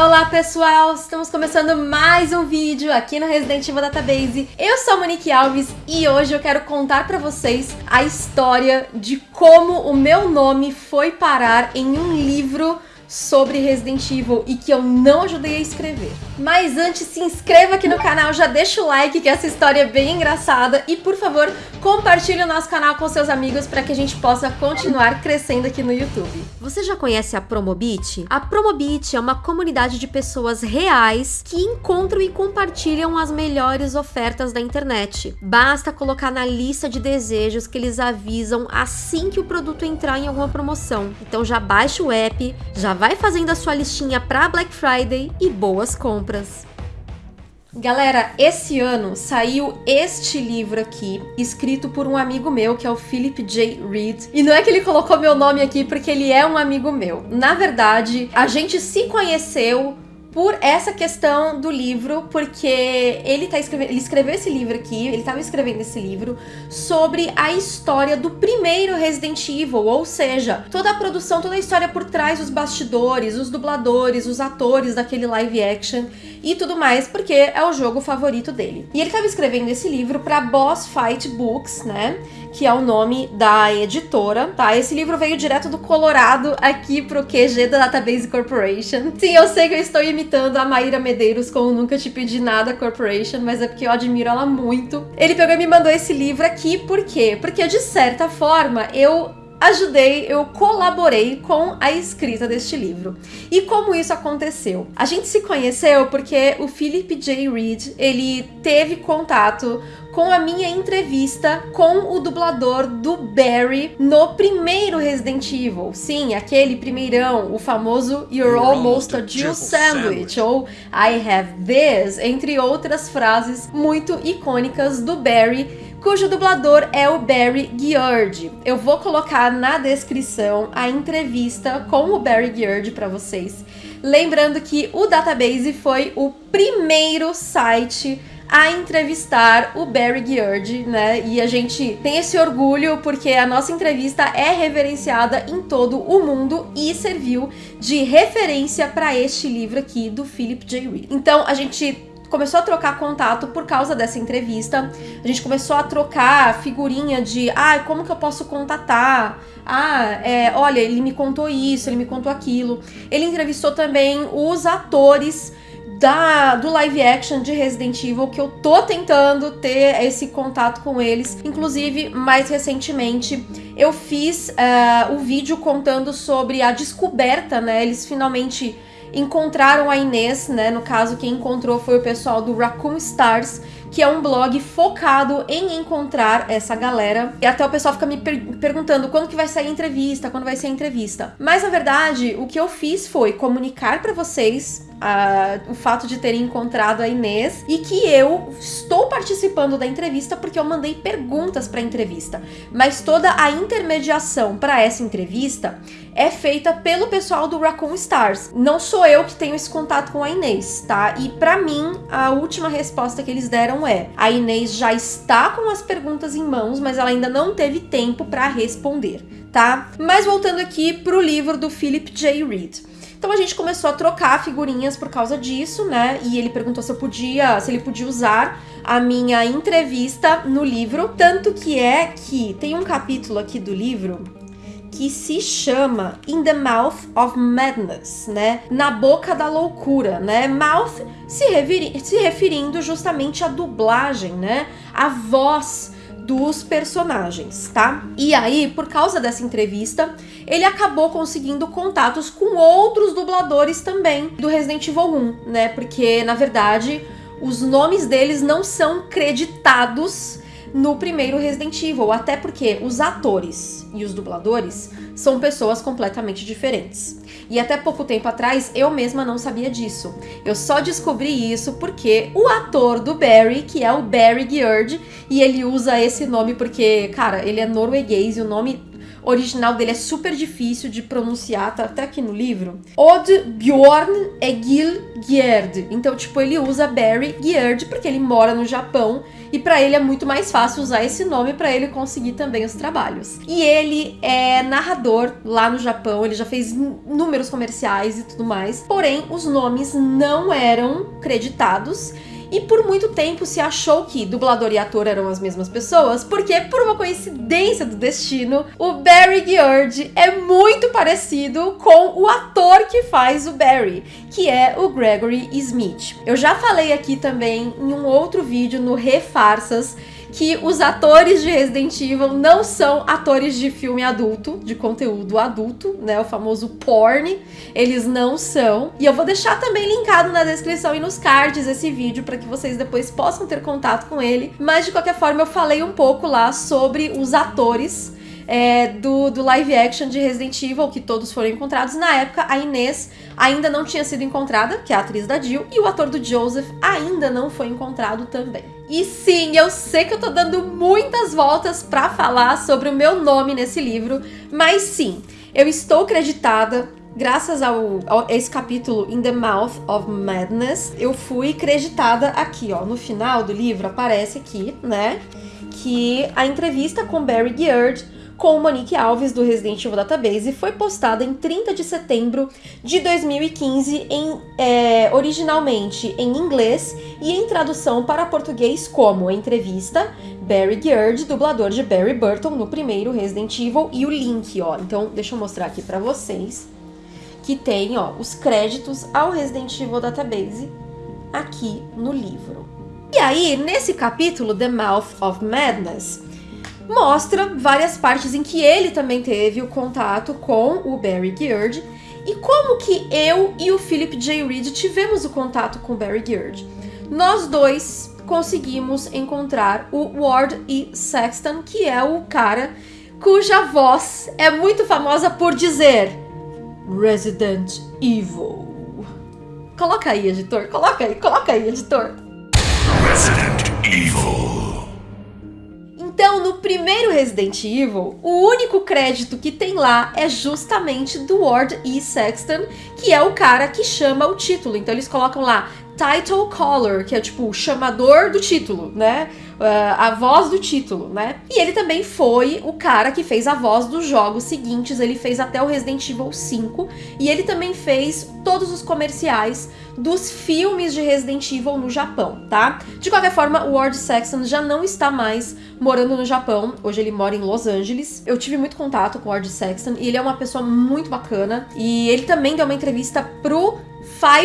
Olá pessoal, estamos começando mais um vídeo aqui no Resident Evil Database. Eu sou a Monique Alves e hoje eu quero contar pra vocês a história de como o meu nome foi parar em um livro sobre Resident Evil e que eu não ajudei a escrever. Mas antes, se inscreva aqui no canal, já deixa o like que essa história é bem engraçada e, por favor, compartilhe o nosso canal com seus amigos para que a gente possa continuar crescendo aqui no YouTube. Você já conhece a Promobit? A Promobit é uma comunidade de pessoas reais que encontram e compartilham as melhores ofertas da internet. Basta colocar na lista de desejos que eles avisam assim que o produto entrar em alguma promoção. Então já baixa o app, já vai fazendo a sua listinha para Black Friday e boas compras. Galera, esse ano saiu este livro aqui, escrito por um amigo meu, que é o Philip J. Reed. E não é que ele colocou meu nome aqui porque ele é um amigo meu. Na verdade, a gente se conheceu por essa questão do livro, porque ele, tá escrevendo, ele escreveu esse livro aqui, ele estava escrevendo esse livro sobre a história do primeiro Resident Evil, ou seja, toda a produção, toda a história por trás dos bastidores, os dubladores, os atores daquele live action e tudo mais, porque é o jogo favorito dele. E ele estava escrevendo esse livro para Boss Fight Books, né? Que é o nome da editora, tá? Esse livro veio direto do Colorado aqui pro QG da Database Corporation. Sim, eu sei que eu estou imitando a Maíra Medeiros com Nunca Te Pedi Nada Corporation, mas é porque eu admiro ela muito. Ele pegou e me mandou esse livro aqui, por quê? Porque de certa forma eu ajudei, eu colaborei com a escrita deste livro. E como isso aconteceu? A gente se conheceu porque o Philip J. Reed, ele teve contato com a minha entrevista com o dublador do Barry no primeiro Resident Evil. Sim, aquele primeirão, o famoso You're Almost a Jill Sandwich, ou I Have This, entre outras frases muito icônicas do Barry cujo dublador é o Barry Giard. Eu vou colocar na descrição a entrevista com o Barry Giard para vocês. Lembrando que o Database foi o primeiro site a entrevistar o Barry Giard, né? E a gente tem esse orgulho porque a nossa entrevista é reverenciada em todo o mundo e serviu de referência para este livro aqui do Philip J. Reed. Então a gente começou a trocar contato por causa dessa entrevista. A gente começou a trocar figurinha de, ah, como que eu posso contatar? Ah, é, olha, ele me contou isso, ele me contou aquilo. Ele entrevistou também os atores da, do live action de Resident Evil, que eu tô tentando ter esse contato com eles. Inclusive, mais recentemente, eu fiz uh, o vídeo contando sobre a descoberta, né? Eles finalmente encontraram a Inês, né? No caso, quem encontrou foi o pessoal do Raccoon Stars, que é um blog focado em encontrar essa galera. E até o pessoal fica me per perguntando quando que vai sair a entrevista, quando vai ser a entrevista. Mas na verdade, o que eu fiz foi comunicar para vocês o fato de terem encontrado a Inês e que eu estou participando da entrevista porque eu mandei perguntas para a entrevista. Mas toda a intermediação para essa entrevista é feita pelo pessoal do Raccoon Stars. Não sou eu que tenho esse contato com a Inês, tá? E para mim, a última resposta que eles deram é: a Inês já está com as perguntas em mãos, mas ela ainda não teve tempo para responder, tá? Mas voltando aqui pro livro do Philip J. Reed. Então a gente começou a trocar figurinhas por causa disso, né? E ele perguntou se eu podia, se ele podia usar a minha entrevista no livro, tanto que é que tem um capítulo aqui do livro que se chama In the Mouth of Madness, né? Na boca da loucura, né? Mouth se, se referindo justamente à dublagem, né? A voz dos personagens, tá? E aí, por causa dessa entrevista, ele acabou conseguindo contatos com outros dubladores também do Resident Evil 1, né? Porque, na verdade, os nomes deles não são creditados no primeiro Resident Evil, até porque os atores e os dubladores são pessoas completamente diferentes. E até pouco tempo atrás eu mesma não sabia disso. Eu só descobri isso porque o ator do Barry, que é o Barry Giard, e ele usa esse nome porque, cara, ele é norueguês e o nome original dele é super difícil de pronunciar, tá até aqui no livro. Odd Bjorn Egil Gjerd. Então, tipo, ele usa Barry Gjerd porque ele mora no Japão e para ele é muito mais fácil usar esse nome para ele conseguir também os trabalhos. E ele é narrador lá no Japão, ele já fez números comerciais e tudo mais. Porém, os nomes não eram creditados e por muito tempo se achou que dublador e ator eram as mesmas pessoas, porque por uma coincidência do destino, o Barry George é muito parecido com o ator que faz o Barry, que é o Gregory Smith. Eu já falei aqui também em um outro vídeo no Refarsas que os atores de Resident Evil não são atores de filme adulto, de conteúdo adulto, né? O famoso porn. Eles não são. E eu vou deixar também linkado na descrição e nos cards esse vídeo para que vocês depois possam ter contato com ele. Mas de qualquer forma, eu falei um pouco lá sobre os atores é, do, do live action de Resident Evil, que todos foram encontrados. Na época, a Inês ainda não tinha sido encontrada, que é a atriz da Jill, e o ator do Joseph ainda não foi encontrado também. E sim, eu sei que eu tô dando muitas voltas para falar sobre o meu nome nesse livro, mas sim, eu estou creditada graças ao, ao, esse capítulo In the Mouth of Madness, eu fui creditada aqui, ó, no final do livro aparece aqui, né, que a entrevista com Barry Geard com Monique Alves do Resident Evil Database foi postada em 30 de setembro de 2015, em, é, originalmente em inglês e em tradução para português como entrevista Barry Geard, dublador de Barry Burton no primeiro Resident Evil e o link, ó. Então, deixa eu mostrar aqui para vocês que tem, ó, os créditos ao Resident Evil Database aqui no livro. E aí, nesse capítulo, The Mouth of Madness, mostra várias partes em que ele também teve o contato com o Barry Geard e como que eu e o Philip J. Reed tivemos o contato com o Barry Geard. Nós dois conseguimos encontrar o Ward E. Sexton, que é o cara cuja voz é muito famosa por dizer Resident Evil. Coloca aí, editor. Coloca aí, coloca aí, editor. Resident Evil. Então, no primeiro Resident Evil, o único crédito que tem lá é justamente do Ward E. Sexton, que é o cara que chama o título. Então eles colocam lá title caller, que é tipo o chamador do título, né? Uh, a voz do título, né? E ele também foi o cara que fez a voz dos jogos seguintes, ele fez até o Resident Evil 5 e ele também fez todos os comerciais dos filmes de Resident Evil no Japão, tá? De qualquer forma, o Ward Saxon já não está mais morando no Japão, hoje ele mora em Los Angeles. Eu tive muito contato com o Ward Saxon e ele é uma pessoa muito bacana e ele também deu uma entrevista pro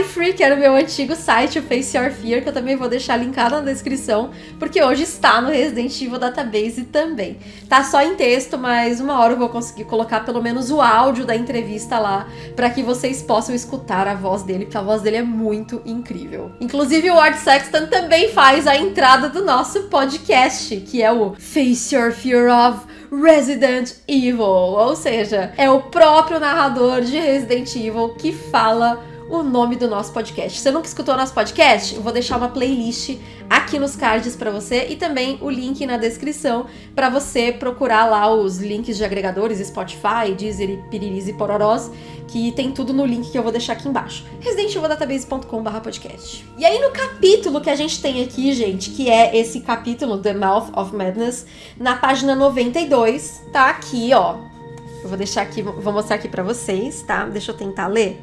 Free, que era o meu antigo site, o Face Your Fear, que eu também vou deixar linkado na descrição, porque hoje está no Resident Evil Database também. Tá só em texto, mas uma hora eu vou conseguir colocar pelo menos o áudio da entrevista lá, para que vocês possam escutar a voz dele, porque a voz dele é muito incrível. Inclusive, o Ward Sexton também faz a entrada do nosso podcast, que é o Face Your Fear of Resident Evil, ou seja, é o próprio narrador de Resident Evil que fala o nome do nosso podcast. Você nunca escutou nosso podcast, eu vou deixar uma playlist aqui nos cards para você e também o link na descrição para você procurar lá os links de agregadores Spotify, Deezer Piriris e Pororós, que tem tudo no link que eu vou deixar aqui embaixo. residentevildatabase.com/podcast. E aí no capítulo que a gente tem aqui, gente, que é esse capítulo The Mouth of Madness, na página 92, tá aqui, ó. Eu vou deixar aqui, vou mostrar aqui para vocês, tá? Deixa eu tentar ler.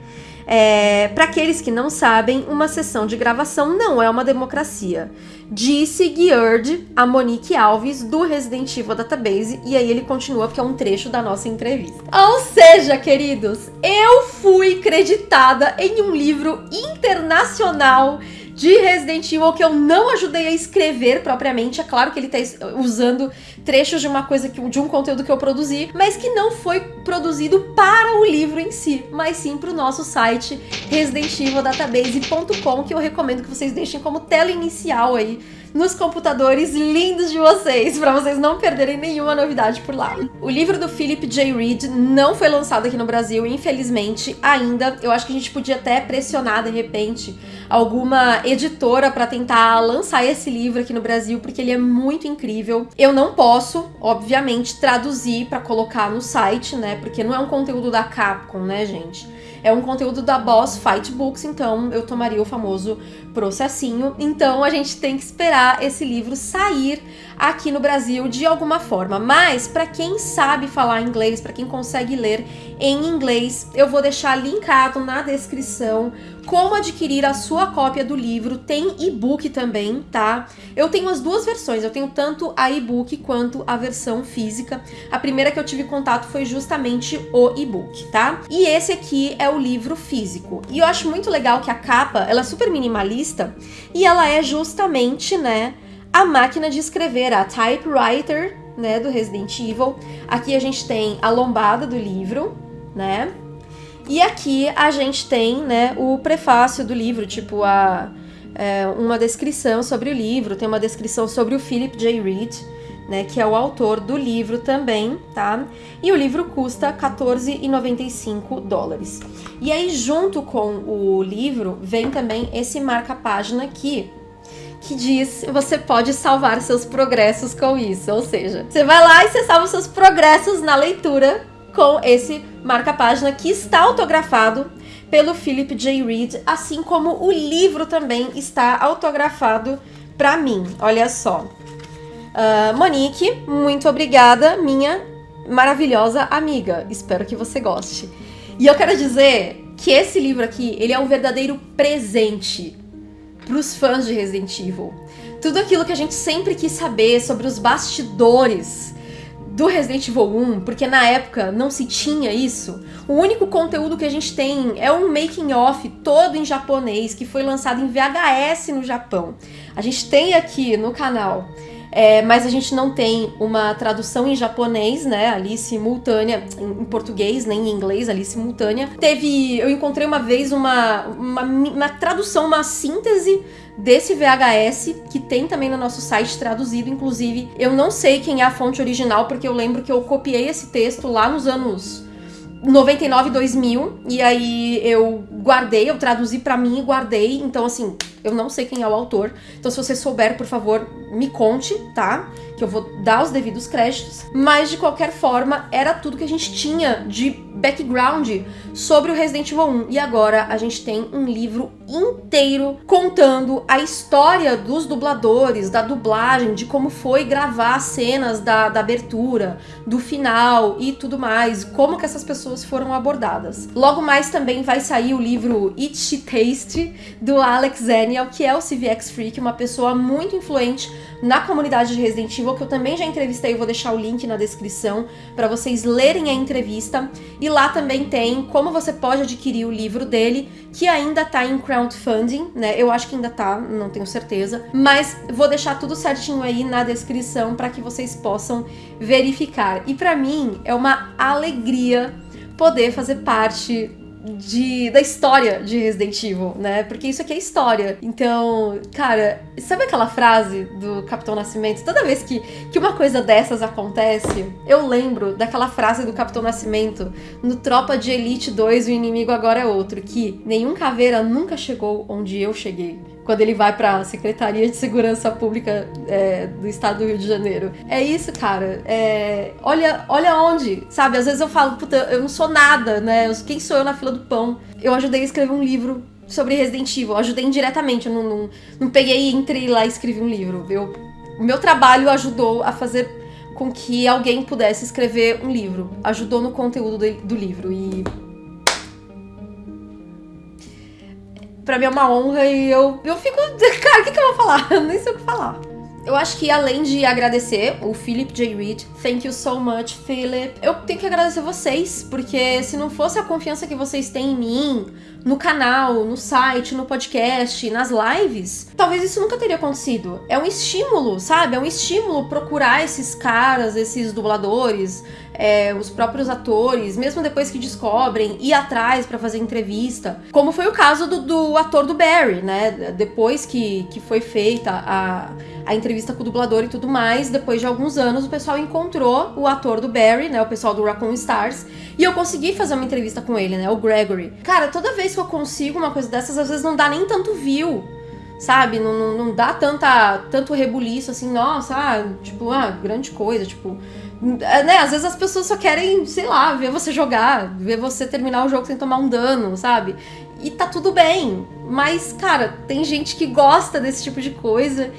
É, Para aqueles que não sabem, uma sessão de gravação não é uma democracia. Disse Geard a Monique Alves do Resident Evil Database, e aí ele continua porque é um trecho da nossa entrevista. Ou seja, queridos, eu fui creditada em um livro internacional de Resident Evil que eu não ajudei a escrever propriamente. É claro que ele tá usando trechos de uma coisa que de um conteúdo que eu produzi, mas que não foi produzido para o livro em si, mas sim para o nosso site residentevildatabase.com, que eu recomendo que vocês deixem como tela inicial aí nos computadores lindos de vocês, para vocês não perderem nenhuma novidade por lá. O livro do Philip J. Reed não foi lançado aqui no Brasil, infelizmente, ainda. Eu acho que a gente podia até pressionar de repente alguma editora para tentar lançar esse livro aqui no Brasil, porque ele é muito incrível. Eu não posso, obviamente, traduzir para colocar no site, né? Porque não é um conteúdo da Capcom, né, gente? É um conteúdo da Boss Fight Books, então eu tomaria o famoso processinho. Então a gente tem que esperar esse livro sair aqui no Brasil de alguma forma. Mas para quem sabe falar inglês, para quem consegue ler em inglês, eu vou deixar linkado na descrição como adquirir a sua cópia do livro. Tem e-book também, tá? Eu tenho as duas versões, eu tenho tanto a e-book quanto a versão física. A primeira que eu tive contato foi justamente o e-book, tá? E esse aqui é o livro físico. E eu acho muito legal que a capa, ela é super minimalista e ela é justamente, né, a máquina de escrever, a typewriter, né, do Resident Evil. Aqui a gente tem a lombada do livro, né? E aqui a gente tem, né, o prefácio do livro, tipo a é, uma descrição sobre o livro, tem uma descrição sobre o Philip J. Reed, né, que é o autor do livro também, tá? E o livro custa 14,95 dólares. E aí junto com o livro vem também esse marca-página aqui, que diz você pode salvar seus progressos com isso. Ou seja, você vai lá e você salva seus progressos na leitura com esse marca-página que está autografado pelo Philip J. Reed, assim como o livro também está autografado para mim. Olha só. Uh, Monique, muito obrigada, minha maravilhosa amiga. Espero que você goste. E eu quero dizer que esse livro aqui, ele é um verdadeiro presente para os fãs de Resident Evil. Tudo aquilo que a gente sempre quis saber sobre os bastidores do Resident Evil 1, porque na época não se tinha isso. O único conteúdo que a gente tem é um making off todo em japonês que foi lançado em VHS no Japão. A gente tem aqui no canal é, mas a gente não tem uma tradução em japonês, né, ali simultânea, em, português, nem em inglês, ali simultânea. Teve, eu encontrei uma vez uma, uma, uma tradução, uma síntese desse VHS, que tem também no nosso site traduzido, inclusive. Eu não sei quem é a fonte original, porque eu lembro que eu copiei esse texto lá nos anos 99, 2000, e aí eu guardei, eu traduzi para mim e guardei, então assim, eu não sei quem é o autor. Então se você souber, por favor, me conte, tá? Que eu vou dar os devidos créditos. Mas de qualquer forma, era tudo que a gente tinha de background sobre o Resident Evil 1. E agora a gente tem um livro inteiro contando a história dos dubladores, da dublagem, de como foi gravar as cenas da, da abertura, do final e tudo mais, como que essas pessoas foram abordadas. Logo mais também vai sair o livro Itchy Taste, do Alex Zenial, que é o CVX Freak, uma pessoa muito influente na comunidade de Resident Evil, que eu também já entrevistei, eu vou deixar o link na descrição para vocês lerem a entrevista. E lá também tem como você pode adquirir o livro dele, que ainda tá em crowdfunding, né? Eu acho que ainda tá, não tenho certeza, mas vou deixar tudo certinho aí na descrição para que vocês possam verificar. E para mim é uma alegria poder fazer parte de, da história de Resident Evil, né? Porque isso aqui é história. Então, cara, sabe aquela frase do Capitão Nascimento? Toda vez que, que uma coisa dessas acontece, eu lembro daquela frase do Capitão Nascimento no Tropa de Elite 2, o inimigo agora é outro, que nenhum caveira nunca chegou onde eu cheguei quando ele vai para a Secretaria de Segurança Pública é, do Estado do Rio de Janeiro. É isso, cara. É, olha, olha onde, sabe? Às vezes eu falo, puta, eu não sou nada, né? Quem sou eu na fila do pão? Eu ajudei a escrever um livro sobre Resident Evil. Eu ajudei indiretamente, eu não, não, não peguei entrei lá e escrevi um livro. Eu, o meu trabalho ajudou a fazer com que alguém pudesse escrever um livro. Ajudou no conteúdo do, do livro. E pra mim é uma honra e eu, eu fico. Cara, o que, que eu vou falar? Eu nem sei o que falar. Eu acho que além de agradecer o Philip J. Reed, thank you so much, Philip. Eu tenho que agradecer vocês, porque se não fosse a confiança que vocês têm em mim, no canal, no site, no podcast, nas lives, talvez isso nunca teria acontecido. É um estímulo, sabe? É um estímulo procurar esses caras, esses dubladores, é, os próprios atores, mesmo depois que descobrem, ir atrás para fazer entrevista. Como foi o caso do, do, ator do Barry, né? Depois que, que foi feita a, a entrevista com o dublador e tudo mais, depois de alguns anos, o pessoal encontrou o ator do Barry, né? O pessoal do Raccoon Stars. E eu consegui fazer uma entrevista com ele, né? O Gregory. Cara, toda vez que eu consigo uma coisa dessas, às vezes não dá nem tanto view sabe? Não, não, não, dá tanta, tanto rebuliço assim, nossa, ah, tipo, ah, grande coisa, tipo. É, né? Às vezes as pessoas só querem, sei lá, ver você jogar, ver você terminar o jogo sem tomar um dano, sabe? E tá tudo bem. Mas, cara, tem gente que gosta desse tipo de coisa.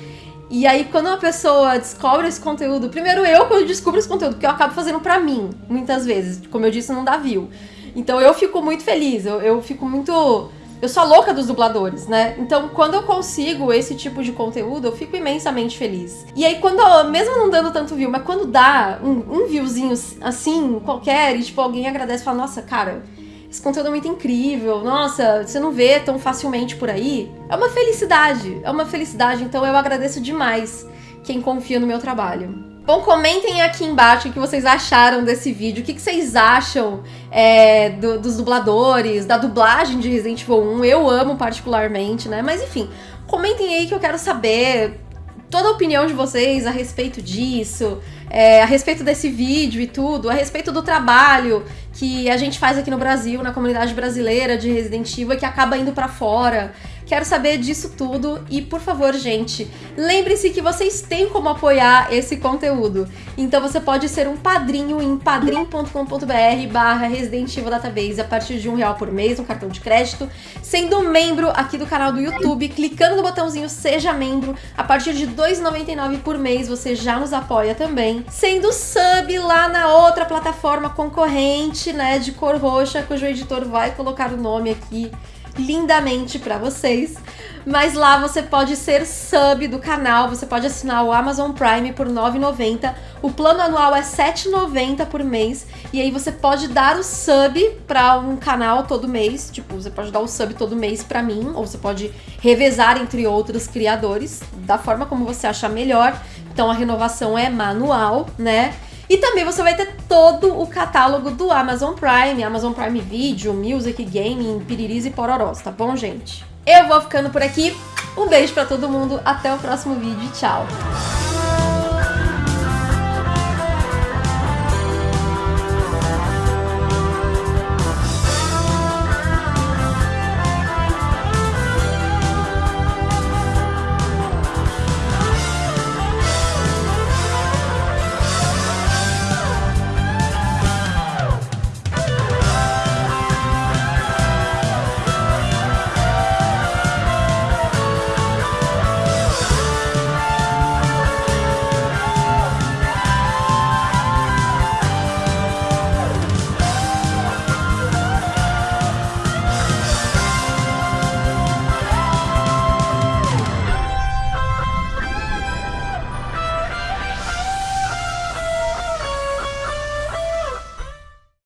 E aí, quando uma pessoa descobre esse conteúdo, primeiro eu, quando descubro esse conteúdo, porque eu acabo fazendo pra mim, muitas vezes. Como eu disse, não dá view. Então eu fico muito feliz, eu, eu fico muito eu sou louca dos dubladores, né? Então, quando eu consigo esse tipo de conteúdo, eu fico imensamente feliz. E aí, quando, mesmo não dando tanto view, mas quando dá um, um viewzinho assim, qualquer, e tipo, alguém agradece e fala, nossa, cara, esse conteúdo é muito incrível, nossa, você não vê tão facilmente por aí. É uma felicidade, é uma felicidade, então eu agradeço demais quem confia no meu trabalho. Bom, comentem aqui embaixo o que vocês acharam desse vídeo, o que, vocês acham é, do, dos dubladores, da dublagem de Resident Evil 1, eu amo particularmente, né? Mas enfim, comentem aí que eu quero saber toda a opinião de vocês a respeito disso, é, a respeito desse vídeo e tudo, a respeito do trabalho que a gente faz aqui no Brasil, na comunidade brasileira de Resident Evil, que acaba indo para fora. Quero saber disso tudo e, por favor, gente, lembre-se que vocês têm como apoiar esse conteúdo. Então você pode ser um padrinho em padrim.com.br barra Resident Evil Database a partir de um real por mês, um cartão de crédito, sendo membro aqui do canal do YouTube, clicando no botãozinho Seja Membro, a partir de R$ 2,99 por mês você já nos apoia também, sendo sub lá na outra plataforma concorrente, né, de cor roxa, cujo editor vai colocar o nome aqui lindamente para vocês. Mas lá você pode ser sub do canal, você pode assinar o Amazon Prime por R$ 9,90. O plano anual é R$ 7,90 por mês. E aí você pode dar o sub para um canal todo mês. Tipo, você pode dar o sub todo mês para mim, ou você pode revezar entre outros criadores, da forma como você achar melhor. Então a renovação é manual, né? E também você vai ter todo o catálogo do Amazon Prime, Amazon Prime Video, Music, Gaming, Piriris e Pororós, tá bom, gente? Eu vou ficando por aqui. Um beijo pra todo mundo, até o próximo vídeo tchau!